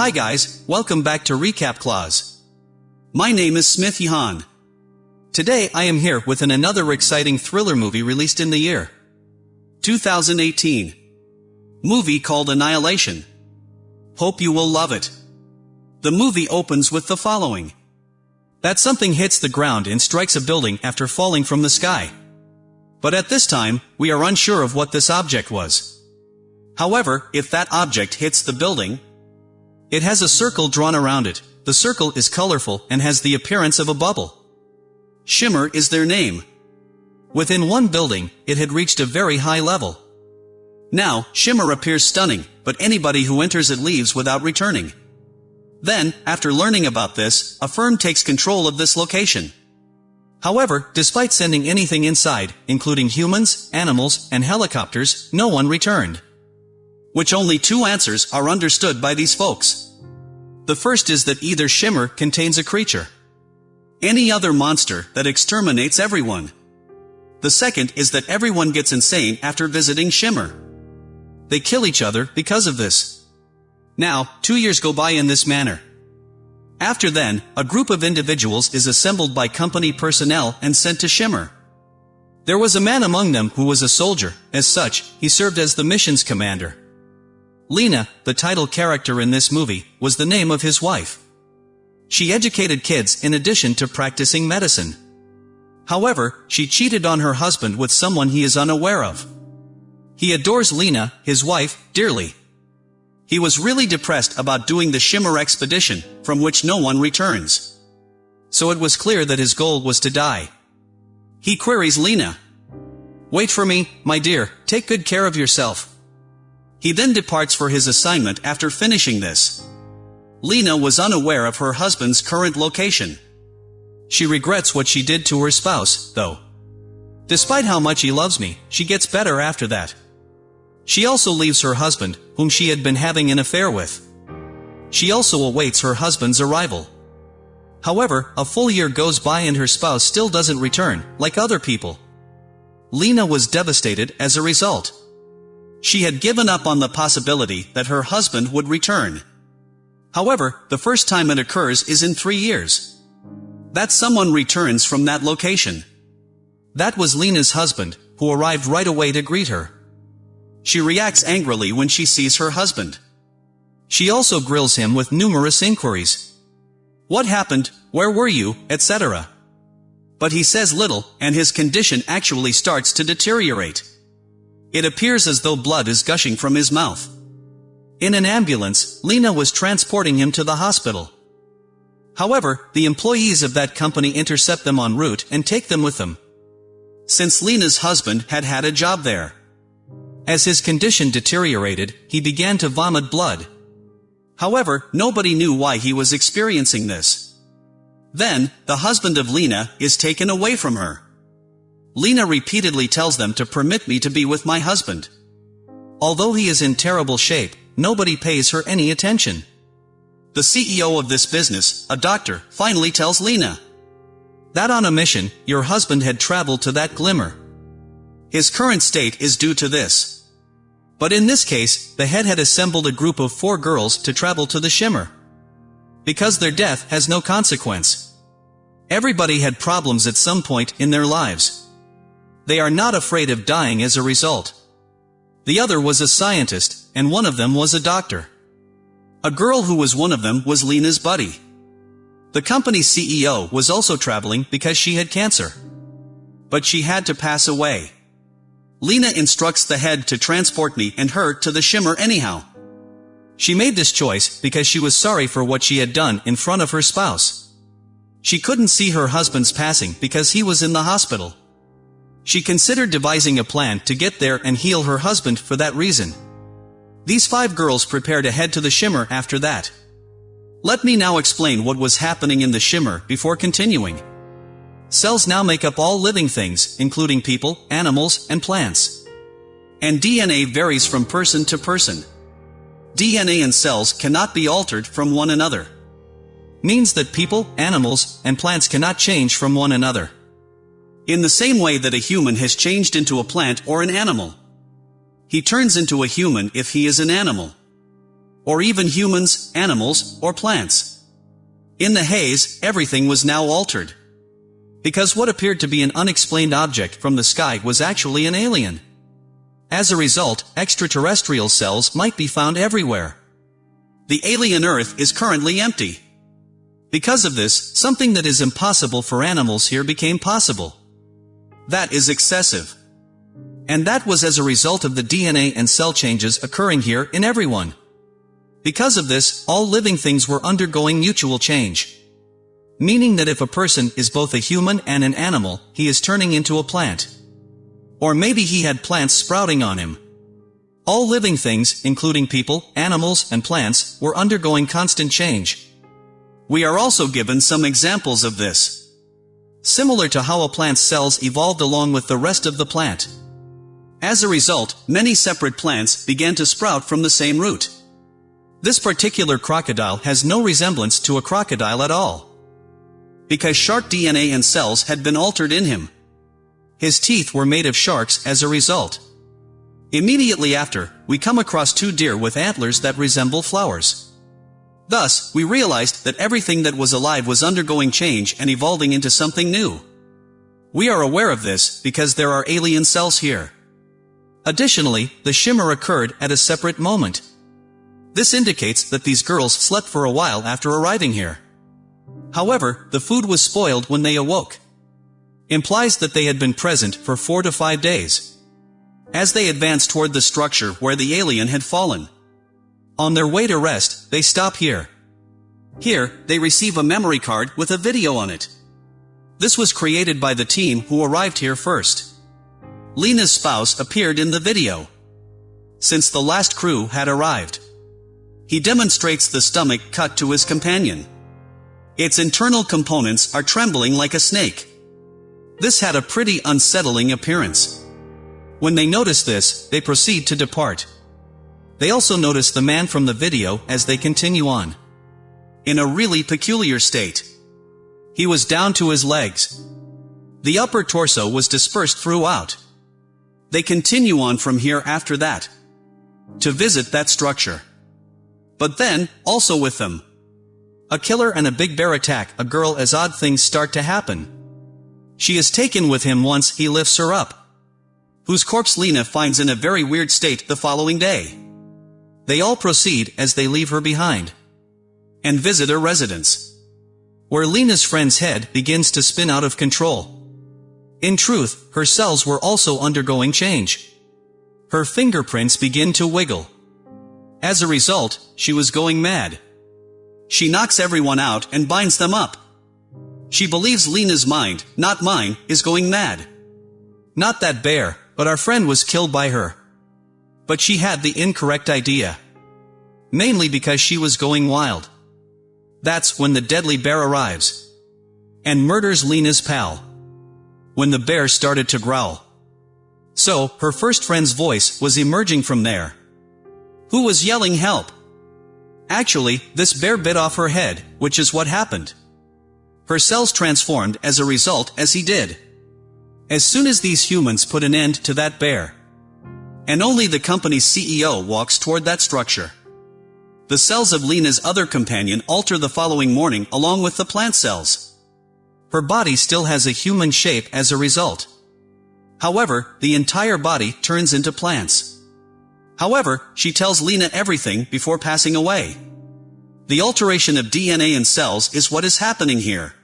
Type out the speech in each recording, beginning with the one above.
Hi guys, welcome back to Recap Clause. My name is Smith Yahan. Today I am here with an another exciting thriller movie released in the year 2018. Movie called Annihilation. Hope you will love it. The movie opens with the following. That something hits the ground and strikes a building after falling from the sky. But at this time, we are unsure of what this object was. However, if that object hits the building, it has a circle drawn around it. The circle is colorful and has the appearance of a bubble. Shimmer is their name. Within one building, it had reached a very high level. Now, Shimmer appears stunning, but anybody who enters it leaves without returning. Then, after learning about this, a firm takes control of this location. However, despite sending anything inside, including humans, animals, and helicopters, no one returned. Which only two answers are understood by these folks. The first is that either Shimmer contains a creature. Any other monster that exterminates everyone. The second is that everyone gets insane after visiting Shimmer. They kill each other because of this. Now, two years go by in this manner. After then, a group of individuals is assembled by company personnel and sent to Shimmer. There was a man among them who was a soldier, as such, he served as the mission's commander. Lena, the title character in this movie, was the name of his wife. She educated kids in addition to practicing medicine. However, she cheated on her husband with someone he is unaware of. He adores Lena, his wife, dearly. He was really depressed about doing the Shimmer expedition, from which no one returns. So it was clear that his goal was to die. He queries Lena. Wait for me, my dear, take good care of yourself. He then departs for his assignment after finishing this. Lena was unaware of her husband's current location. She regrets what she did to her spouse, though. Despite how much he loves me, she gets better after that. She also leaves her husband, whom she had been having an affair with. She also awaits her husband's arrival. However, a full year goes by and her spouse still doesn't return, like other people. Lena was devastated as a result. She had given up on the possibility that her husband would return. However, the first time it occurs is in three years. That someone returns from that location. That was Lena's husband, who arrived right away to greet her. She reacts angrily when she sees her husband. She also grills him with numerous inquiries. What happened, where were you, etc. But he says little, and his condition actually starts to deteriorate. It appears as though blood is gushing from his mouth. In an ambulance, Lena was transporting him to the hospital. However, the employees of that company intercept them en route and take them with them. Since Lena's husband had had a job there. As his condition deteriorated, he began to vomit blood. However, nobody knew why he was experiencing this. Then, the husband of Lena is taken away from her. Lena repeatedly tells them to permit me to be with my husband. Although he is in terrible shape, nobody pays her any attention. The CEO of this business, a doctor, finally tells Lena that on a mission, your husband had traveled to that glimmer. His current state is due to this. But in this case, the head had assembled a group of four girls to travel to the shimmer. Because their death has no consequence. Everybody had problems at some point in their lives. They are not afraid of dying as a result. The other was a scientist, and one of them was a doctor. A girl who was one of them was Lena's buddy. The company's CEO was also traveling because she had cancer. But she had to pass away. Lena instructs the head to transport me and her to the shimmer anyhow. She made this choice because she was sorry for what she had done in front of her spouse. She couldn't see her husband's passing because he was in the hospital. She considered devising a plan to get there and heal her husband for that reason. These five girls prepared to head to the shimmer after that. Let me now explain what was happening in the shimmer before continuing. Cells now make up all living things, including people, animals, and plants. And DNA varies from person to person. DNA and cells cannot be altered from one another. Means that people, animals, and plants cannot change from one another. In the same way that a human has changed into a plant or an animal. He turns into a human if he is an animal. or even humans, animals, or plants. In the haze, everything was now altered. Because what appeared to be an unexplained object from the sky was actually an alien. As a result, extraterrestrial cells might be found everywhere. The alien Earth is currently empty. Because of this, something that is impossible for animals here became possible. That is excessive. And that was as a result of the DNA and cell changes occurring here in everyone. Because of this, all living things were undergoing mutual change. Meaning that if a person is both a human and an animal, he is turning into a plant. Or maybe he had plants sprouting on him. All living things, including people, animals, and plants, were undergoing constant change. We are also given some examples of this. Similar to how a plant's cells evolved along with the rest of the plant. As a result, many separate plants began to sprout from the same root. This particular crocodile has no resemblance to a crocodile at all. Because shark DNA and cells had been altered in him. His teeth were made of sharks as a result. Immediately after, we come across two deer with antlers that resemble flowers. Thus, we realized that everything that was alive was undergoing change and evolving into something new. We are aware of this because there are alien cells here. Additionally, the shimmer occurred at a separate moment. This indicates that these girls slept for a while after arriving here. However, the food was spoiled when they awoke implies that they had been present for four to five days. As they advanced toward the structure where the alien had fallen. On their way to rest, they stop here. Here, they receive a memory card with a video on it. This was created by the team who arrived here first. Lena's spouse appeared in the video. Since the last crew had arrived. He demonstrates the stomach cut to his companion. Its internal components are trembling like a snake. This had a pretty unsettling appearance. When they notice this, they proceed to depart. They also notice the man from the video as they continue on. In a really peculiar state. He was down to his legs. The upper torso was dispersed throughout. They continue on from here after that. To visit that structure. But then, also with them. A killer and a big bear attack a girl as odd things start to happen. She is taken with him once he lifts her up. Whose corpse Lena finds in a very weird state the following day. They all proceed as they leave her behind. And visit her residence. Where Lena's friend's head begins to spin out of control. In truth, her cells were also undergoing change. Her fingerprints begin to wiggle. As a result, she was going mad. She knocks everyone out and binds them up. She believes Lena's mind, not mine, is going mad. Not that bear, but our friend was killed by her. But she had the incorrect idea. Mainly because she was going wild. That's when the deadly bear arrives. And murders Lena's pal. When the bear started to growl. So, her first friend's voice was emerging from there. Who was yelling help? Actually, this bear bit off her head, which is what happened. Her cells transformed as a result as he did. As soon as these humans put an end to that bear. And only the company's CEO walks toward that structure. The cells of Lena's other companion alter the following morning along with the plant cells. Her body still has a human shape as a result. However, the entire body turns into plants. However, she tells Lena everything before passing away. The alteration of DNA in cells is what is happening here.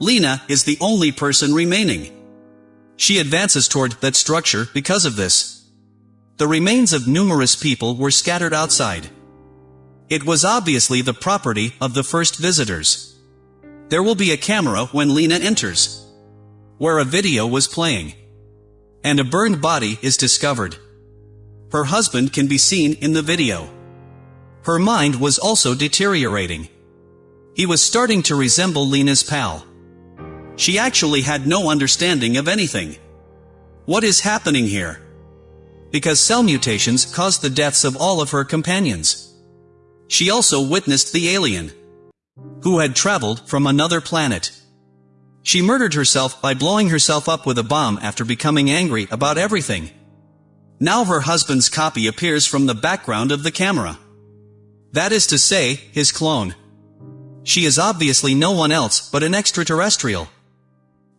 Lena is the only person remaining. She advances toward that structure because of this. The remains of numerous people were scattered outside. It was obviously the property of the first visitors. There will be a camera when Lena enters. Where a video was playing. And a burned body is discovered. Her husband can be seen in the video. Her mind was also deteriorating. He was starting to resemble Lena's pal. She actually had no understanding of anything. What is happening here? Because cell mutations caused the deaths of all of her companions. She also witnessed the alien, who had traveled from another planet. She murdered herself by blowing herself up with a bomb after becoming angry about everything. Now her husband's copy appears from the background of the camera. That is to say, his clone. She is obviously no one else but an extraterrestrial.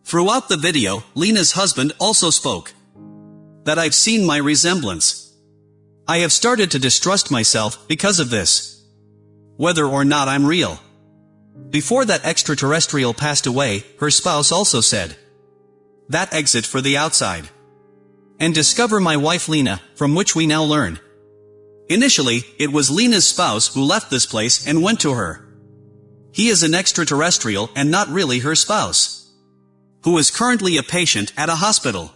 Throughout the video, Lena's husband also spoke. That I've seen my resemblance. I have started to distrust myself because of this. Whether or not I'm real. Before that extraterrestrial passed away, her spouse also said. That exit for the outside. And discover my wife Lena, from which we now learn. Initially, it was Lena's spouse who left this place and went to her. He is an extraterrestrial and not really her spouse who is currently a patient at a hospital.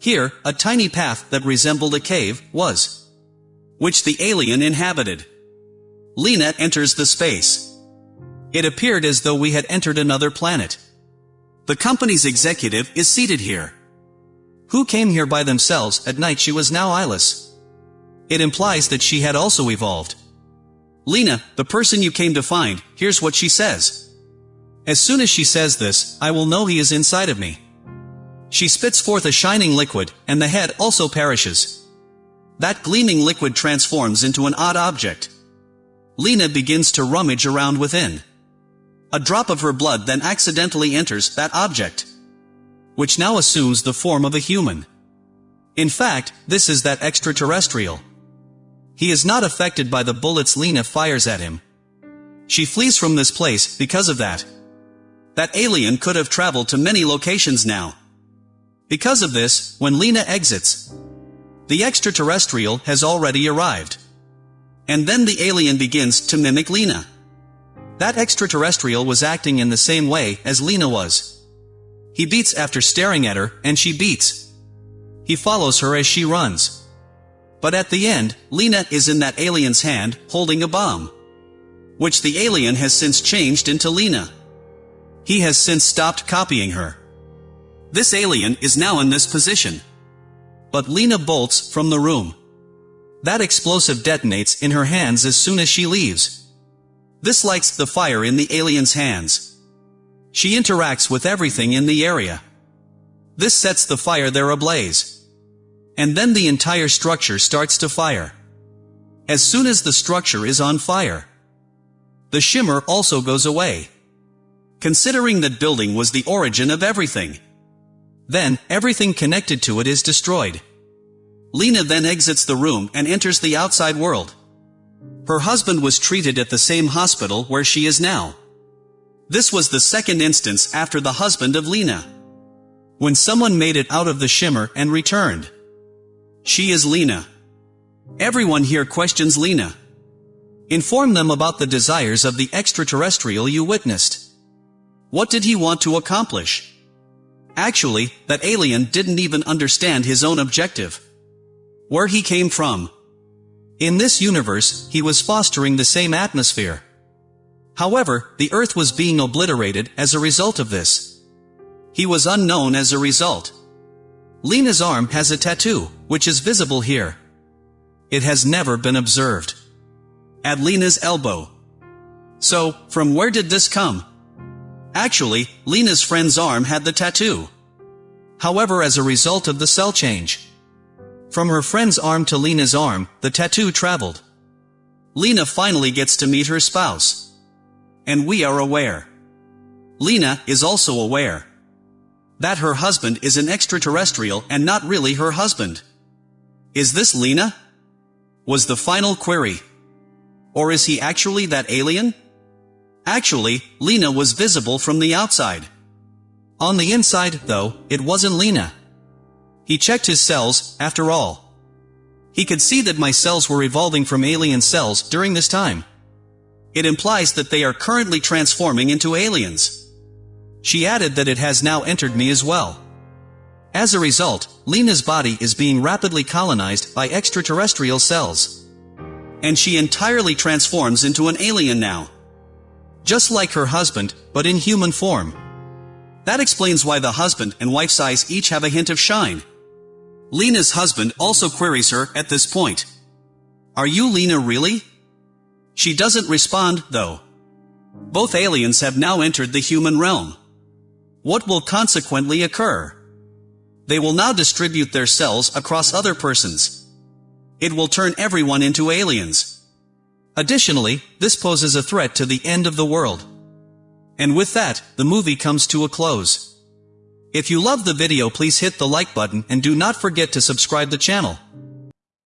Here, a tiny path that resembled a cave was, which the alien inhabited. Lena enters the space. It appeared as though we had entered another planet. The company's executive is seated here. Who came here by themselves at night she was now eyeless. It implies that she had also evolved. Lena, the person you came to find, here's what she says. As soon as she says this, I will know he is inside of me. She spits forth a shining liquid, and the head also perishes. That gleaming liquid transforms into an odd object. Lena begins to rummage around within. A drop of her blood then accidentally enters that object, which now assumes the form of a human. In fact, this is that extraterrestrial. He is not affected by the bullets Lena fires at him. She flees from this place because of that. That alien could have traveled to many locations now. Because of this, when Lena exits, the extraterrestrial has already arrived. And then the alien begins to mimic Lena. That extraterrestrial was acting in the same way as Lena was. He beats after staring at her, and she beats. He follows her as she runs. But at the end, Lena is in that alien's hand, holding a bomb. Which the alien has since changed into Lena. He has since stopped copying her. This alien is now in this position. But Lena bolts from the room. That explosive detonates in her hands as soon as she leaves. This lights the fire in the alien's hands. She interacts with everything in the area. This sets the fire there ablaze. And then the entire structure starts to fire. As soon as the structure is on fire, the shimmer also goes away considering that building was the origin of everything. Then, everything connected to it is destroyed. Lena then exits the room and enters the outside world. Her husband was treated at the same hospital where she is now. This was the second instance after the husband of Lena. When someone made it out of the shimmer and returned. She is Lena. Everyone here questions Lena. Inform them about the desires of the extraterrestrial you witnessed. What did he want to accomplish? Actually, that alien didn't even understand his own objective. Where he came from. In this universe, he was fostering the same atmosphere. However, the Earth was being obliterated as a result of this. He was unknown as a result. Lena's arm has a tattoo, which is visible here. It has never been observed. At Lena's elbow. So, from where did this come? Actually, Lena's friend's arm had the tattoo. However as a result of the cell change. From her friend's arm to Lena's arm, the tattoo traveled. Lena finally gets to meet her spouse. And we are aware. Lena is also aware. That her husband is an extraterrestrial and not really her husband. Is this Lena? Was the final query. Or is he actually that alien? Actually, Lena was visible from the outside. On the inside, though, it wasn't Lena. He checked his cells, after all. He could see that my cells were evolving from alien cells during this time. It implies that they are currently transforming into aliens. She added that it has now entered me as well. As a result, Lena's body is being rapidly colonized by extraterrestrial cells. And she entirely transforms into an alien now just like her husband, but in human form. That explains why the husband and wife's eyes each have a hint of shine. Lena's husband also queries her at this point. Are you Lena really? She doesn't respond, though. Both aliens have now entered the human realm. What will consequently occur? They will now distribute their cells across other persons. It will turn everyone into aliens. Additionally, this poses a threat to the end of the world. And with that, the movie comes to a close. If you love the video please hit the like button and do not forget to subscribe the channel.